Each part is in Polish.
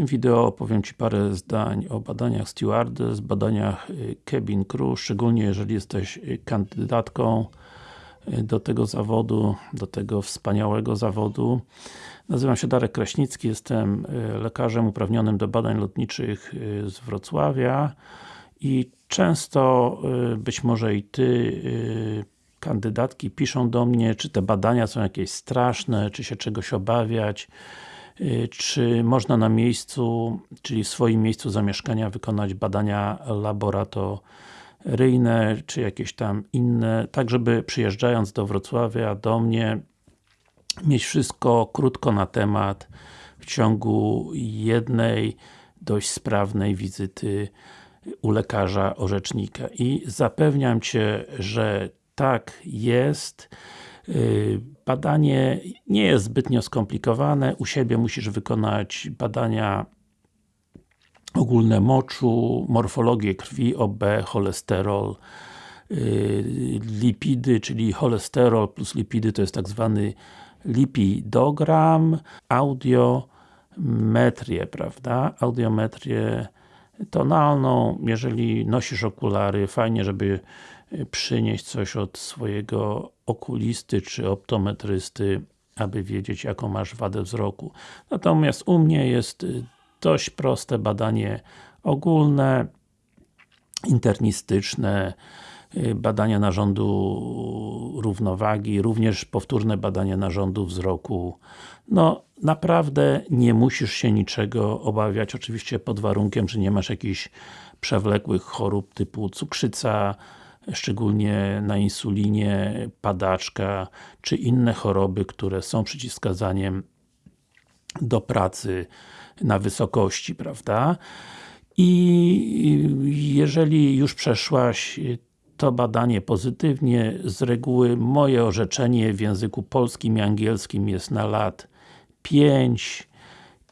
tym wideo opowiem Ci parę zdań o badaniach stewardess, badaniach y, cabin crew, szczególnie jeżeli jesteś y, kandydatką y, do tego zawodu, do tego wspaniałego zawodu. Nazywam się Darek Kraśnicki, jestem lekarzem uprawnionym do badań lotniczych z Wrocławia i często, być może i Ty, kandydatki piszą do mnie, czy te badania są jakieś straszne, czy się czegoś obawiać, Y, czy można na miejscu, czyli w swoim miejscu zamieszkania wykonać badania laboratoryjne, czy jakieś tam inne, tak żeby przyjeżdżając do Wrocławia, do mnie, mieć wszystko krótko na temat w ciągu jednej dość sprawnej wizyty u lekarza orzecznika. I zapewniam Cię, że tak jest. Y, badanie nie jest zbytnio skomplikowane, u siebie musisz wykonać badania ogólne moczu, morfologię krwi, OB, cholesterol, y, lipidy, czyli cholesterol plus lipidy to jest tak zwany lipidogram, audiometrię, prawda? Audiometrię tonalną, jeżeli nosisz okulary, fajnie, żeby przynieść coś od swojego okulisty czy optometrysty, aby wiedzieć jaką masz wadę wzroku. Natomiast u mnie jest y, dość proste badanie ogólne, internistyczne, y, badania narządu równowagi, również powtórne badania narządu wzroku. No, naprawdę nie musisz się niczego obawiać, oczywiście pod warunkiem, że nie masz jakichś przewlekłych chorób typu cukrzyca, szczególnie na insulinie, padaczka, czy inne choroby, które są przeciwwskazaniem do pracy na wysokości, prawda? I jeżeli już przeszłaś to badanie pozytywnie, z reguły moje orzeczenie w języku polskim i angielskim jest na lat 5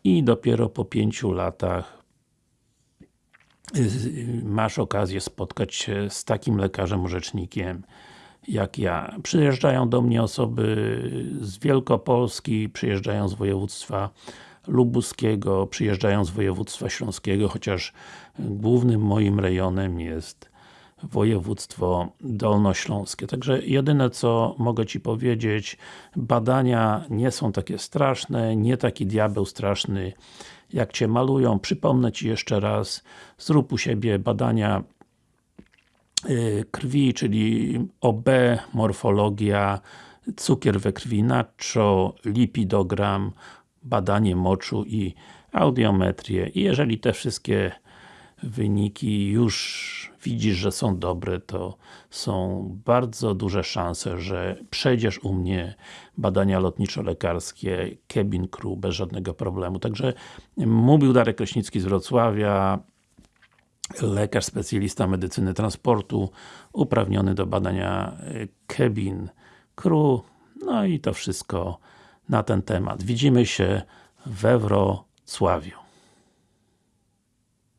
i dopiero po 5 latach masz okazję spotkać się z takim lekarzem orzecznikiem jak ja. Przyjeżdżają do mnie osoby z Wielkopolski, przyjeżdżają z województwa lubuskiego, przyjeżdżają z województwa śląskiego, chociaż głównym moim rejonem jest województwo dolnośląskie. Także jedyne co mogę Ci powiedzieć, badania nie są takie straszne, nie taki diabeł straszny jak Cię malują. Przypomnę Ci jeszcze raz, zrób u siebie badania y, krwi, czyli OB, morfologia, cukier we krwi, nacho, lipidogram, badanie moczu i audiometrię. I jeżeli te wszystkie wyniki już widzisz, że są dobre, to są bardzo duże szanse, że przejdziesz u mnie badania lotniczo-lekarskie cabin crew bez żadnego problemu. Także mówił Darek Kraśnicki z Wrocławia, lekarz specjalista medycyny transportu, uprawniony do badania cabin crew. No i to wszystko na ten temat. Widzimy się we Wrocławiu.